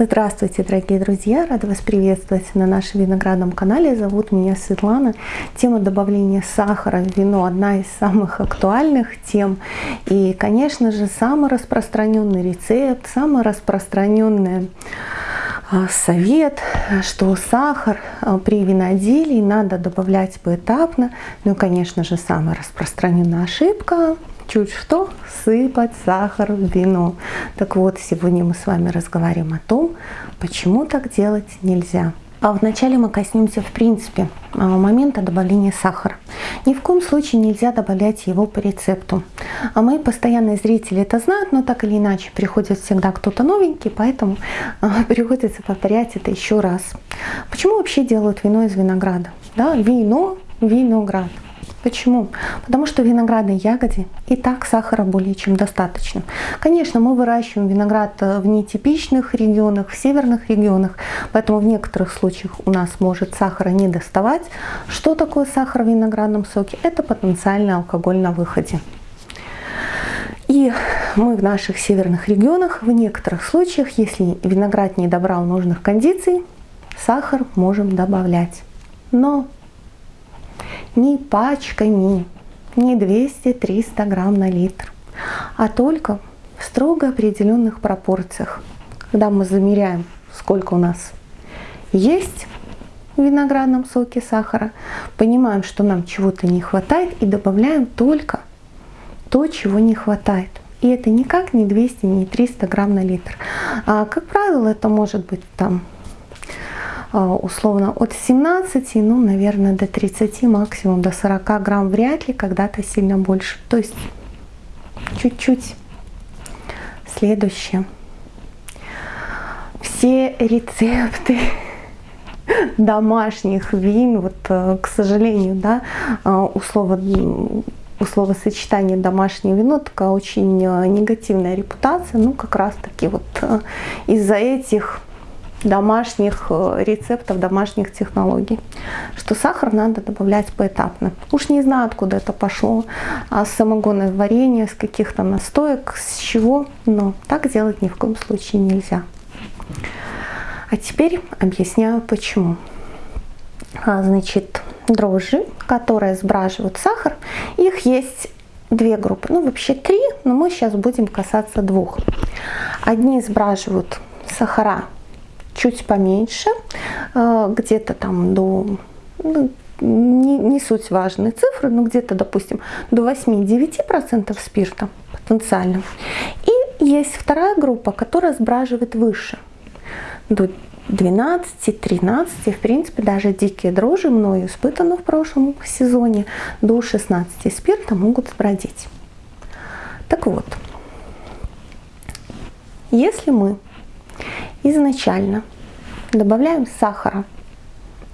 Здравствуйте, дорогие друзья! Рада вас приветствовать на нашем виноградном канале. Зовут меня Светлана. Тема добавления сахара в вино одна из самых актуальных тем. И, конечно же, самый распространенный рецепт, самый распространенный а, совет, что сахар а, при виноделии надо добавлять поэтапно. Ну и, конечно же, самая распространенная ошибка чуть что сыпать сахар в вино. Так вот, сегодня мы с вами разговариваем о том, почему так делать нельзя. А вначале мы коснемся, в принципе, а, момента добавления сахара. Ни в коем случае нельзя добавлять его по рецепту. А мои постоянные зрители это знают, но так или иначе приходит всегда кто-то новенький, поэтому а, приходится повторять это еще раз. Почему вообще делают вино из винограда? Да, вино, виноград. Почему? Потому что в виноградной ягоде и так сахара более чем достаточно. Конечно, мы выращиваем виноград э, в нетипичных регионах, в северных регионах, поэтому в некоторых случаях у нас может сахара не доставать. Что такое сахар в виноградном соке? Это потенциальный алкоголь на выходе. И мы в наших северных регионах в некоторых случаях, если виноград не добрал нужных кондиций, сахар можем добавлять. Но не пачками, не 200-300 грамм на литр, а только в строго определенных пропорциях. Когда мы замеряем, сколько у нас есть в виноградном соке сахара, понимаем, что нам чего-то не хватает и добавляем только то, чего не хватает. И это никак не 200, не 300 грамм на литр. А, как правило, это может быть там условно от 17, ну, наверное, до 30, максимум до 40 грамм, вряд ли когда-то сильно больше. То есть чуть-чуть. Следующее. Все рецепты домашних вин, вот, э, к сожалению, да, а, условно, словосочетание домашнее вино такая очень э, негативная репутация, ну как раз таки вот э, из-за этих домашних э, рецептов, домашних технологий, что сахар надо добавлять поэтапно. Уж не знаю, откуда это пошло, а с самогонное варенье, с каких-то настоек, с чего, но так делать ни в коем случае нельзя. А теперь объясняю почему. А, значит, дрожжи, которые сбраживают сахар, их есть две группы, ну вообще три, но мы сейчас будем касаться двух. Одни сбраживают сахара чуть поменьше, э, где-то там до, ну, не, не суть важные цифры, но где-то, допустим, до 8-9% спирта потенциально. И есть вторая группа, которая сбраживает выше, до 12-13, в принципе, даже дикие дрожжи, мною испытаны в прошлом сезоне, до 16 спирта могут сбродить. Так вот, если мы изначально. Добавляем сахара,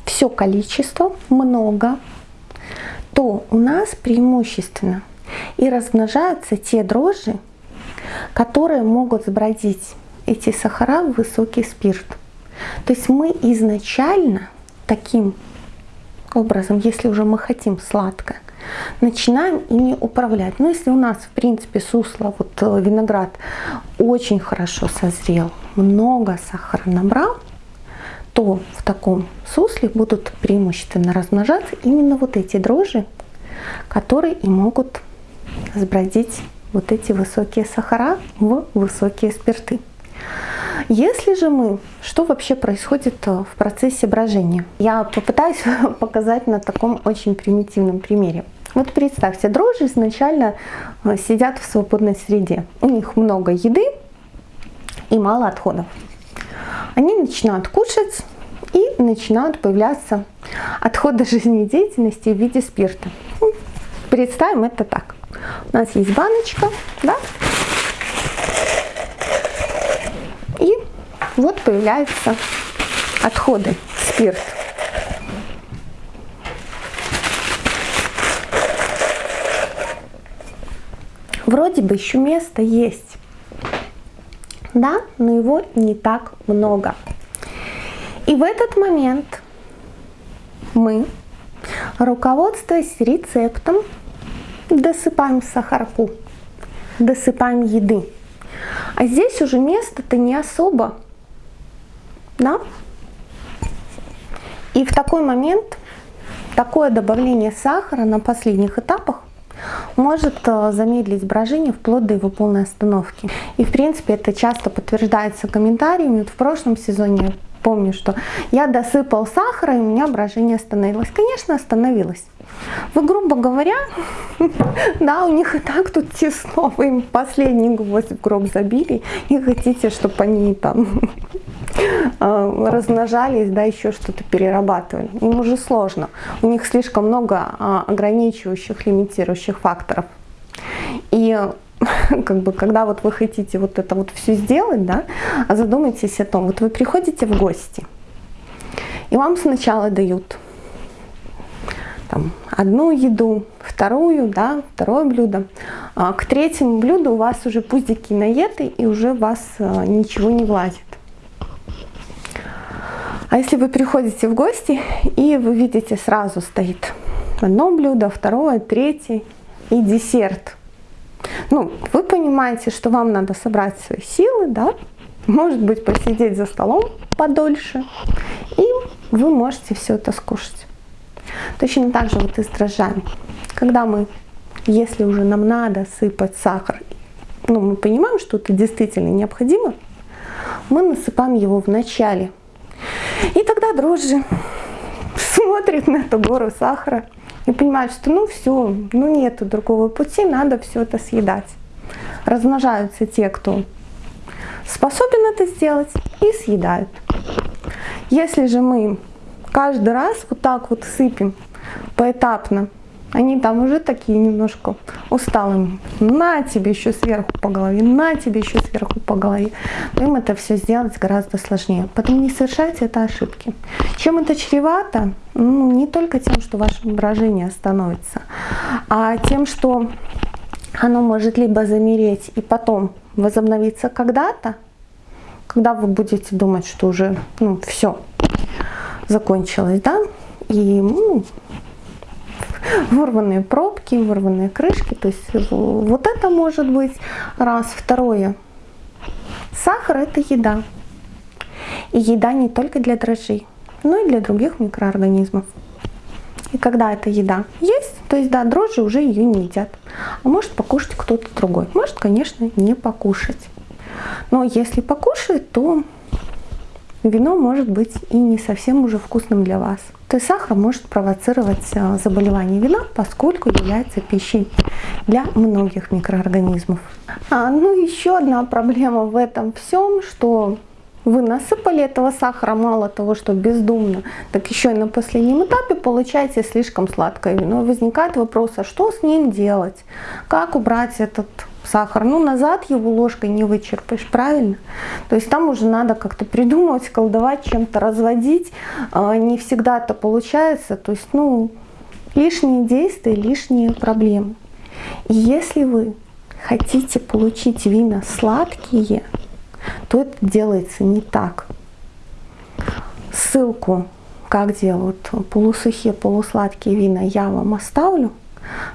все количество, много, то у нас преимущественно и размножаются те дрожжи, которые могут сбродить эти сахара в высокий спирт. То есть мы изначально таким образом, если уже мы хотим сладкое, начинаем ими управлять. Но если у нас, в принципе, сусло, вот э, виноград очень хорошо созрел, много сахара набрал, то в таком сусле будут преимущественно размножаться именно вот эти дрожжи, которые и могут сбродить вот эти высокие сахара в высокие спирты. Если же мы, что вообще происходит э, в процессе брожения? Я попытаюсь показать на таком очень примитивном примере. Вот представьте, дрожжи изначально э, сидят в свободной среде. У них много еды и мало отходов. Они начинают кушать и начинают появляться отходы жизнедеятельности в виде спирта. Ну, представим это так. У нас есть баночка, да? И вот появляются отходы, спирт. Вроде бы еще место есть, да, но его не так много. И в этот момент мы, руководствуясь рецептом, досыпаем сахарку, досыпаем еды. А здесь уже место-то не особо Да? И в такой момент такое добавление сахара на последних этапах может э, замедлить брожение вплоть до его полной остановки. И в принципе это часто подтверждается комментариями. Вот в прошлом сезоне помню, что я досыпал сахара и у меня брожение остановилось. Конечно, остановилось. Вы, грубо говоря, да, у них и так тут тесно, вы им последний гвоздь в гроб забили и хотите, чтобы они там размножались, да, еще что-то перерабатывали. Им уже сложно. У них слишком много а, ограничивающих, лимитирующих факторов. И как бы, когда вот вы хотите вот это вот все сделать, да, задумайтесь о том, вот вы приходите в гости, и вам сначала дают там, одну еду, вторую, да, второе блюдо. А к третьему блюду у вас уже пуздики наеты и уже вас а, ничего не влазит. А если вы приходите в гости и вы видите сразу стоит одно блюдо, второе, третье и десерт. Ну, вы понимаете, что вам надо собрать свои силы, да, может быть посидеть за столом подольше, и вы можете все это скушать. Точно так же вот и с дрожжами. Когда мы, если уже нам надо сыпать сахар, ну, мы понимаем, что это действительно необходимо, мы насыпаем его в начале. И тогда дрожжи смотрят на эту гору сахара и понимают, что ну все, ну нету другого пути, надо все это съедать. Размножаются те, кто способен это сделать, и съедают. Если же мы каждый раз вот так вот сыпем поэтапно. Они там уже такие немножко усталые. На тебе еще сверху по голове, на тебе еще сверху по голове. Им это все сделать гораздо сложнее. Поэтому не совершайте это ошибки. Чем это чревато? Ну, не только тем, что ваше брожение остановится, а тем, что оно может либо замереть и потом возобновиться когда-то, когда вы будете думать, что уже ну, все, закончилось, да, и ну, вырванные пробки, вырванные крышки, то есть вот это может быть раз. Второе, сахар это еда. И еда не только для дрожжей, но и для других микроорганизмов. И когда эта еда есть, то есть да, дрожжи уже ее не едят. А может покушать кто-то другой. Может, конечно, не покушать. Но если покушает, то вино может быть и не совсем уже вкусным для вас. То есть сахар может провоцировать э, заболевание вина, поскольку является пищей для многих микроорганизмов. А, ну еще одна проблема в этом всем, что вы насыпали этого сахара, мало того, что бездумно, так еще и на последнем этапе получаете слишком сладкое вино. возникает вопрос, а что с ним делать? Как убрать этот сахар. Ну, назад его ложкой не вычерпаешь, правильно? То есть там уже надо как-то придумывать, колдовать, чем-то разводить. А, не всегда это получается. То есть, ну, лишние действия, лишние проблемы. И если вы хотите получить вина сладкие, то это делается не так. Ссылку, как делают полусухие, полусладкие вина, я вам оставлю.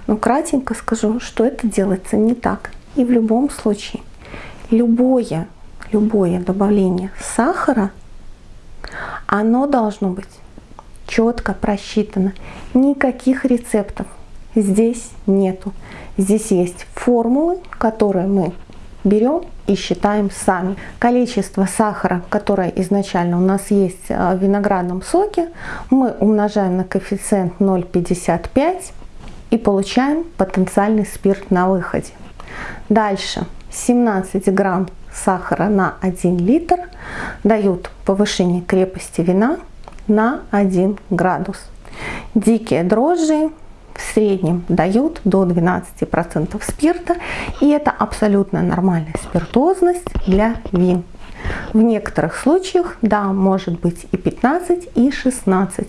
Но кратенько скажу, что это делается не так. И в любом случае, любое, любое добавление сахара, оно должно быть четко просчитано. Никаких рецептов здесь нету. Здесь есть формулы, которые мы берем и считаем сами. Количество сахара, которое изначально у нас есть в виноградном соке, мы умножаем на коэффициент 0,55 и получаем потенциальный спирт на выходе. Дальше 17 грамм сахара на 1 литр дают повышение крепости вина на 1 градус. Дикие дрожжи в среднем дают до 12% спирта, и это абсолютно нормальная спиртозность для вин. В некоторых случаях, да, может быть и 15, и 16,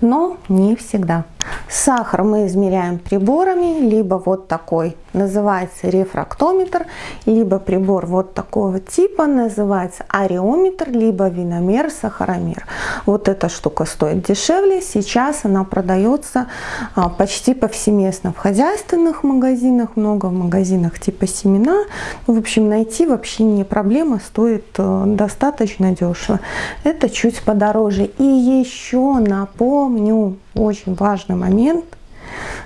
но не всегда. Сахар мы измеряем приборами, либо вот такой, называется рефрактометр, либо прибор вот такого типа, называется ареометр, либо виномер, сахаромер. Вот эта штука стоит дешевле. Сейчас она продается а, почти повсеместно в хозяйственных магазинах, много в магазинах типа семена. В общем, найти вообще не проблема, стоит э, достаточно дешево. Это чуть подороже. И еще напомню, очень важный момент.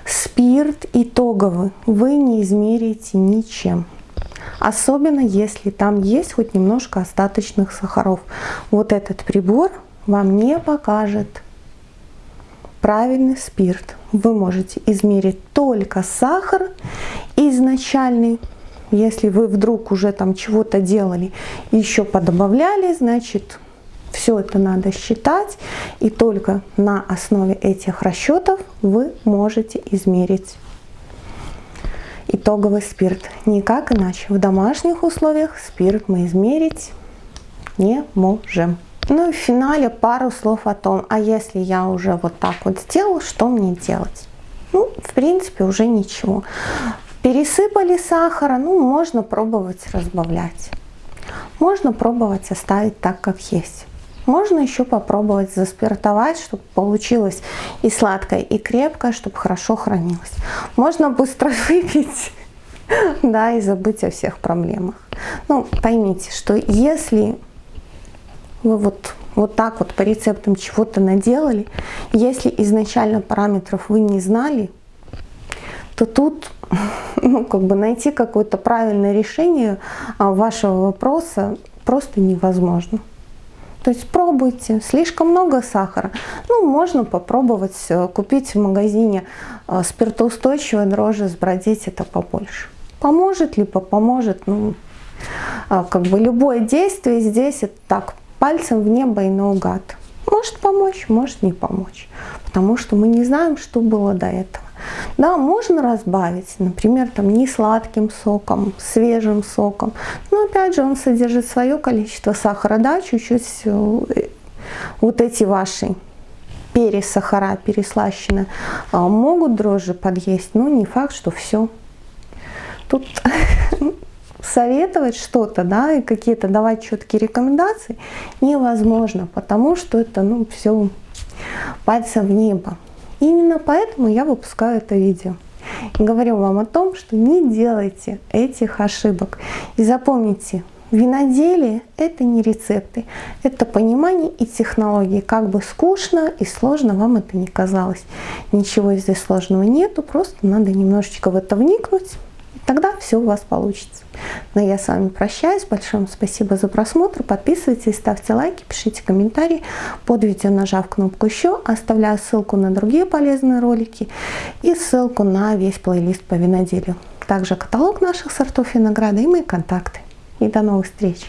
Спирт итоговый вы не измерите ничем. Особенно если там есть хоть немножко остаточных сахаров. Вот этот прибор вам не покажет правильный спирт. Вы можете измерить только сахар изначальный. Если вы вдруг уже там чего-то делали, еще подобавляли, значит все это надо считать, и только на основе этих расчетов вы можете измерить итоговый спирт. Никак иначе. В домашних условиях спирт мы измерить не можем. Ну и в финале пару слов о том, а если я уже вот так вот сделал, что мне делать? Ну, в принципе, уже ничего. Пересыпали сахара, ну, можно пробовать разбавлять. Можно пробовать оставить так, как есть. Можно еще попробовать заспиртовать, чтобы получилось и сладкое, и крепкое, чтобы хорошо хранилось. Можно быстро выпить, да, и забыть о всех проблемах. Ну, поймите, что если вы вот, вот так вот по рецептам чего-то наделали, если изначально параметров вы не знали, то тут ну, как бы найти какое-то правильное решение а, вашего вопроса просто невозможно. То есть пробуйте. Слишком много сахара. Ну, можно попробовать э, купить в магазине э, спиртоустойчивое дрожжи, сбродить это побольше. Поможет либо поможет, ну, а, как бы любое действие здесь это так, пальцем в небо и наугад. Может помочь, может не помочь. Потому что мы не знаем, что было до этого. Да, можно разбавить, например, там не сладким соком, свежим соком. Но опять же он содержит свое количество сахара, да, чуть-чуть э, вот эти ваши пересахара, переслащенные, а, могут дрожжи подъесть, но не факт, что все. Тут советовать что-то, да, и какие-то давать четкие рекомендации невозможно, потому что это, ну, все пальцем в небо. Именно поэтому я выпускаю это видео. И говорю вам о том, что не делайте этих ошибок. И запомните, виноделие – это не рецепты, это понимание и технологии. Как бы скучно и сложно вам это не казалось. Ничего здесь сложного нету, просто надо немножечко в это вникнуть, Тогда все у вас получится. Но я с вами прощаюсь. Большое спасибо за просмотр. Подписывайтесь, ставьте лайки, пишите комментарии. Под видео нажав кнопку «Еще» оставляю ссылку на другие полезные ролики и ссылку на весь плейлист по виноделию. Также каталог наших сортов винограда и мои контакты. И до новых встреч!